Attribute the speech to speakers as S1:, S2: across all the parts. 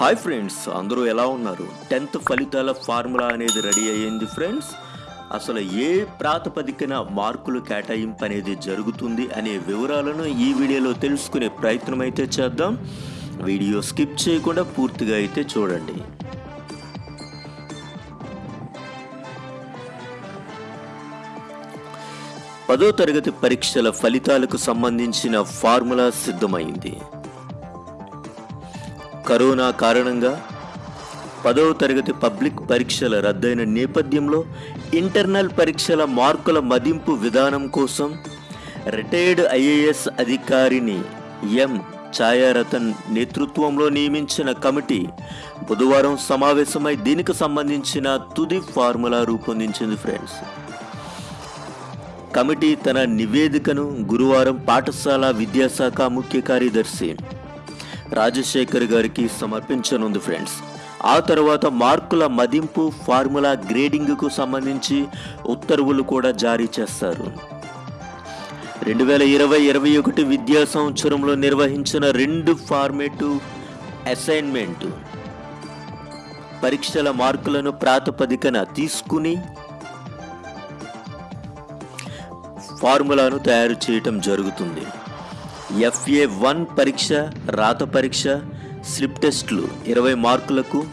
S1: Hi friends అందరూ ఎలా ఉన్నారు? టెన్త్ ఫలితాల ఫార్ములా అనేది రెడీ అయ్యింది ఫ్రెండ్స్ అసలు ఏ ప్రాతిపదికన మార్కులు కేటాయింపు అనేది జరుగుతుంది అనే వివరాలను ఈ వీడియోలో తెలుసుకునే ప్రయత్నం అయితే చేద్దాం. వీడియో స్కిప్ చేయకుండా పూర్తిగా అయితే చూడండి. పదో తరగతి పరీక్షల ఫలితాలకు సంబంధించిన ఫార్ములా సిద్ధమైంది. కరోనా కారణంగా పదవ తరగతి పబ్లిక్ పరీక్షల రద్దయిన నేపథ్యంలో ఇంటర్నల్ పరీక్షల మార్కుల మదింపు విధానం కోసం రిటైర్డ్ ఐఏఎస్ అధికారిని ఎం. ఛాయారతన్ నేతృత్వంలో నియమించిన కమిటీ బుధవారం సమావేశమై దీనికి సంబంధించిన తుది ఫార్ములా రూపొందించింది ఫ్రెండ్స్. కమిటీ తన నివేదికను గురువారం పాఠశాల విద్యాశాఖ ముఖ్య కార్యదర్శి రాజశేఖర్ గారికి సమర్పించనుంది ఫ్రెండ్స్ ఆ తర్వాత మార్కుల మదింపు ఫార్ములా గ్రేడింగ్కు సంబంధించి ఉత్తర్వులు కూడా జారీ చేస్తారు. రెండు వేల ఇరవై ఇరవై ఒకటి విద్యా సంవత్సరంలో నిర్వహించిన రెండు ఫార్మేటివ్ అసైన్మెంట్ పరీక్షల మార్కులను ప్రాతిపదికన తీసుకుని ఫార్ములాను తయారు చేయటం జరుగుతుంది. ఎఫ్ఏ వన్ పరీక్ష రాత పరీక్ష స్లిప్ టెస్ట్లు ఇరవై మార్కులకు.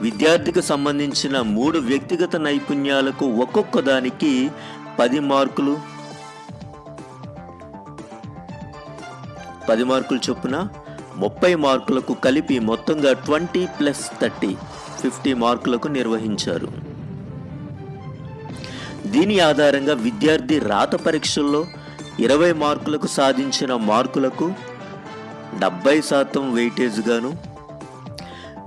S1: విద్యార్థికి సంబంధించిన మూడు వ్యక్తిగత నైపుణ్యాలకు ఒక్కొక్క దానికి పది మార్కులు. పది మార్కులు చొప్పున ముప్పై మార్కులకు కలిపి మొత్తంగా ట్వంటీ ప్లస్ థర్టీ ఫిఫ్టీ మార్కులకు నిర్వహించారు. దీని ఆధారంగా విద్యార్థి రాత పరీక్షల్లో ఇరవై మార్కులకు సాధించిన మార్కులకు డెబ్బై శాతం వెయిటేజ్గాను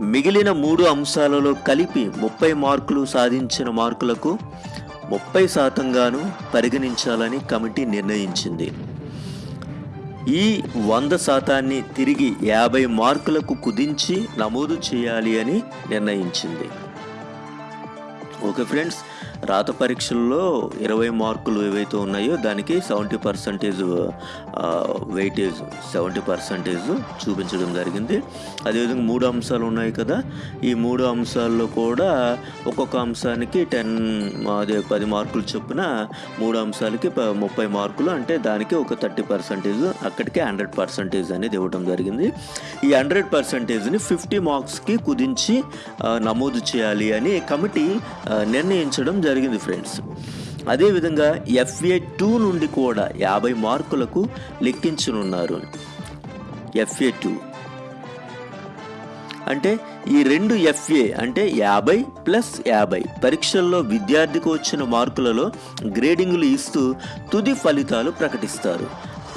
S1: మిగిలిన మూడు అంశాలలో కలిపి ముప్పై మార్కులు సాధించిన మార్కులకు ముప్పై శాతంగాను పరిగణించాలని కమిటీ నిర్ణయించింది. ఈ వంద శాతాన్ని తిరిగి యాభై మార్కులకు కుదించి నమోదు చేయాలి అని నిర్ణయించింది. ఓకే ఫ్రెండ్స్ రాత పరీక్షల్లో ఇరవై మార్కులు ఏవైతే ఉన్నాయో దానికి seventy percentage weightage seventy percentage చూపించడం జరిగింది. అదేవిధంగా మూడు అంశాలు ఉన్నాయి కదా. ఈ మూడు అంశాల్లో కూడా ఒక్కొక్క అంశానికి టెన్ అదే పది మార్కులు చొప్పున మూడు అంశాలకి ప- ముప్పై మార్కులు అంటే దానికి ఒక థర్టీ పర్సంటేజ్ అక్కడికి హండ్రెడ్ పర్సంటేజ్ అనేది ఇవ్వడం జరిగింది. ఈ హండ్రెడ్ పర్సంటేజ్ని ఫిఫ్టీ మార్క్స్కి కుదించి నమోదు చేయాలి అని కమిటీ నిర్ణయించడం జరిగింది ఫ్రెండ్స్ అదేవిధంగా ఎఫ్ఏ టూ నుండి కూడా యాభై మార్కులకు లెక్కించనున్నారు ఎఫ్ఏ టూ. అంటే ఈ రెండు ఎఫ్ఏ అంటే యాభై ప్లస్ యాభై పరీక్షల్లో విద్యార్థికి వచ్చిన మార్కులలో గ్రేడింగులు ఇస్తూ తుది ఫలితాలు ప్రకటిస్తారు.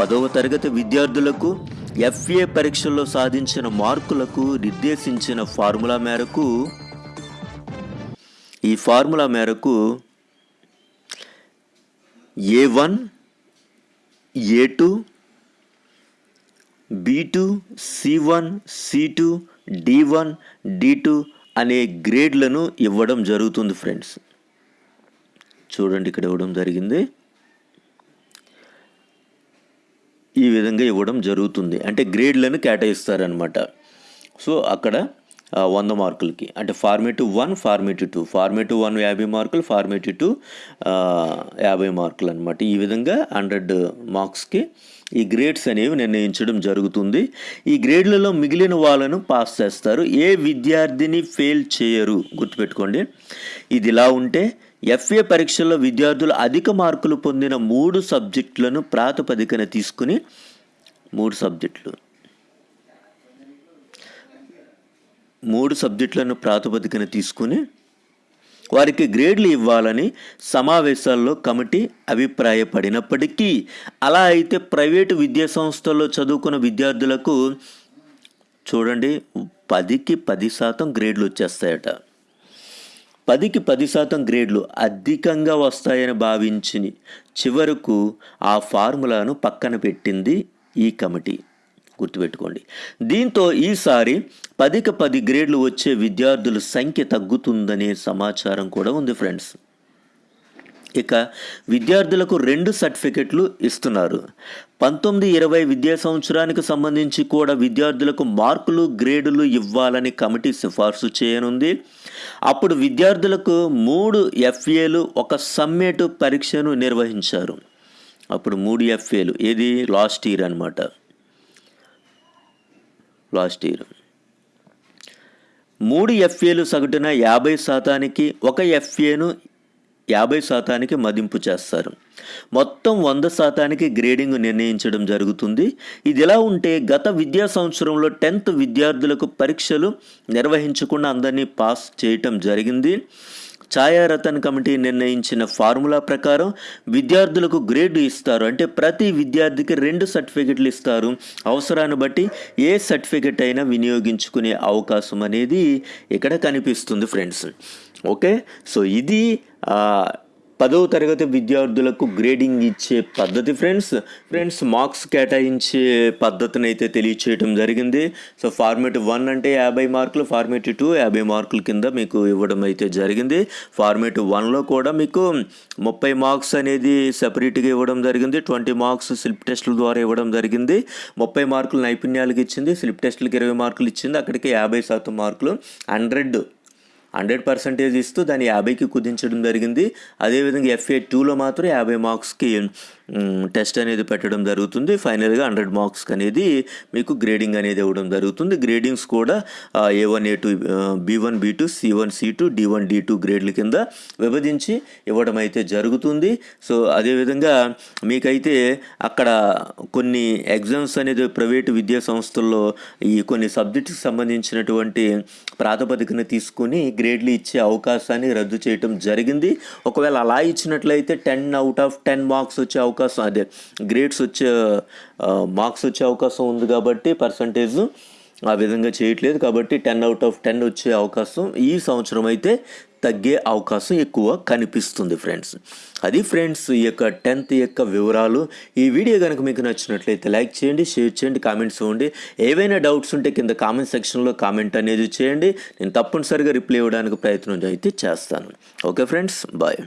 S1: పదవ తరగతి విద్యార్థులకు ఎఫ్ఏ పరీక్షల్లో సాధించిన మార్కులకు నిర్దేశించిన ఫార్ములా మేరకు ఈ ఫార్ములా మేరకు A one A two B two C one C two D one D two అనే గ్రేడ్లను ఇవ్వడం జరుగుతుంది ఫ్రెండ్స్. చూడండి ఇక్కడ ఇవ్వడం జరిగింది. ఈ విధంగా ఇవ్వడం జరుగుతుంది. అంటే గ్రేడ్లను కేటాయిస్తారనమాట సో అక్కడ వంద మార్కులకి. అంటే formative one formative two. Formative one యాభై మార్కులు ఫార్మేటివ్ టూ యాభై మార్కులు అనమాట ఈ విధంగా హండ్రెడ్ మార్క్స్కి ఈ గ్రేడ్స్ అనేవి నిర్ణయించడం జరుగుతుంది. ఈ గ్రేడ్లలో మిగిలిన వాళ్ళను పాస్ చేస్తారు. ఏ విద్యార్థిని ఫెయిల్ చేయరు. గుర్తుపెట్టుకోండి. ఇది ఇలా ఉంటే ఎఫ్ఏ పరీక్షల్లో విద్యార్థులు అధిక మార్కులు పొందిన మూడు సబ్జెక్టులను ప్రాతిపదికన తీసుకుని మూడు సబ్జెక్టులు మూడు సబ్జెక్టులను ప్రాతిపదికన తీసుకుని వారికి గ్రేడ్లు ఇవ్వాలని సమావేశాల్లో కమిటీ అభిప్రాయపడినప్పటికీ అలా అయితే ప్రైవేటు విద్యా సంస్థల్లో చదువుకున్న విద్యార్థులకు చూడండి పదికి పది శాతం గ్రేడ్లు వచ్చేస్తాయట. పదికి పది శాతం గ్రేడ్లు అధికంగా వస్తాయని భావించి చివరకు ఆ ఫార్ములాను పక్కన పెట్టింది ఈ కమిటీ. గుర్తుపెట్టుకోండి. దీంతో ఈసారి పదికి పది గ్రేడ్లు వచ్చే విద్యార్థుల సంఖ్య తగ్గుతుందనే సమాచారం కూడా ఉంది ఫ్రెండ్స్. ఇక విద్యార్థులకు రెండు సర్టిఫికెట్లు ఇస్తున్నారు. పంతొమ్మిది ఇరవై విద్యా సంవత్సరానికి సంబంధించి కూడా విద్యార్థులకు మార్కులు గ్రేడులు ఇవ్వాలని కమిటీ సిఫార్సు చేయనుంది. అప్పుడు విద్యార్థులకు మూడు ఎఫ్ఏలు ఒక సమ్మేటు పరీక్షను నిర్వహించారు. అప్పుడు మూడు ఎఫ్ఏలు. ఏది? లాస్ట్ ఇయర్ అనమాట లాస్ట్ ఇయర్. మూడు ఎఫ్ఏలు సగటున యాభై శాతానికి ఒక ఎఫ్ఏను యాభై శాతానికి మదింపు చేస్తారు. మొత్తం వంద శాతానికి గ్రేడింగ్ నిర్ణయించడం జరుగుతుంది. ఇది ఇలా ఉంటే గత విద్యా సంవత్సరంలో టెన్త్ విద్యార్థులకు పరీక్షలు నిర్వహించకుండా అందరినీ పాస్ చేయటం జరిగింది. ఛాయారతన్ కమిటీ నిర్ణయించిన ఫార్ములా ప్రకారం విద్యార్థులకు గ్రేడ్ ఇస్తారు. అంటే ప్రతి విద్యార్థికి రెండు సర్టిఫికెట్లు ఇస్తారు. అవసరాన్ని బట్టి ఏ సర్టిఫికెట్ అయినా వినియోగించుకునే అవకాశం అనేది ఇక్కడ కనిపిస్తుంది ఫ్రెండ్స్. ఓకే? సో ఇది పదవ తరగతి విద్యార్థులకు గ్రేడింగ్ ఇచ్చే పద్ధతి ఫ్రెండ్స్ ఫ్రెండ్స్ మార్క్స్ కేటాయించే పద్ధతిని అయితే తెలియచేయడం జరిగింది. సో ఫార్మేట్ వన్ అంటే యాభై మార్కులు ఫార్మేట్ టూ యాభై మార్కుల కింద మీకు ఇవ్వడం అయితే జరిగింది. ఫార్మేట్ వన్లో కూడా మీకు ముప్పై మార్క్స్ అనేది సెపరేట్గా ఇవ్వడం జరిగింది. ట్వంటీ మార్క్స్ స్లిప్ టెస్టుల ద్వారా ఇవ్వడం జరిగింది. ముప్పై మార్కులు నైపుణ్యాలకు ఇచ్చింది. స్లిప్ టెస్టులకి ఇరవై మార్కులు ఇచ్చింది. అక్కడికి యాభై శాతం మార్కులు హండ్రెడ్ హండ్రెడ్ పర్సెంటేజ్ ఇస్తూ దాన్ని యాభైకి కుదించడం జరిగింది. అదేవిధంగా ఎఫ్ఏ టూలో మాత్రం యాభై మార్క్స్కి టెస్ట్ అనేది పెట్టడం జరుగుతుంది. ఫైనల్గా హండ్రెడ్ మార్క్స్కి అనేది మీకు గ్రేడింగ్ అనేది ఇవ్వడం జరుగుతుంది. గ్రేడింగ్స్ కూడా A one A two B one B two C one C two D one D two గ్రేడ్ల కింద విభజించి ఇవ్వడం అయితే జరుగుతుంది. సో అదేవిధంగా మీకైతే అక్కడ కొన్ని ఎగ్జామ్స్ అనేది ప్రైవేటు విద్యా సంస్థల్లో ఈ కొన్ని సబ్జెక్ట్కి సంబంధించినటువంటి ప్రాతిపదికన తీసుకుని గ్రేడ్లు ఇచ్చే అవకాశాన్ని రద్దు చేయటం జరిగింది. ఒకవేళ అలా ఇచ్చినట్లయితే ten out of ten marks వచ్చే అవకాశం అదే గ్రేడ్స్ వచ్చే మార్క్స్ వచ్చే అవకాశం ఉంది కాబట్టి పర్సంటేజ్ ఆ విధంగా చేయట్లేదు కాబట్టి టెన్ అవుట్ ఆఫ్ టెన్ వచ్చే అవకాశం ఈ సంవత్సరం అయితే తగ్గే అవకాశం ఎక్కువ కనిపిస్తుంది ఫ్రెండ్స్ అది ఫ్రెండ్స్ ఈ యొక్క టెన్త్ యొక్క వివరాలు. ఈ వీడియో కనుక మీకు నచ్చినట్లయితే లైక్ చేయండి షేర్ చేయండి కామెంట్స్ ఇవ్వండి. ఏవైనా డౌట్స్ ఉంటే కింద కామెంట్ సెక్షన్లో కామెంట్ అనేది చేయండి. నేను తప్పనిసరిగా రిప్లై ఇవ్వడానికి ప్రయత్నం అయితే చేస్తాను. Okay friends bye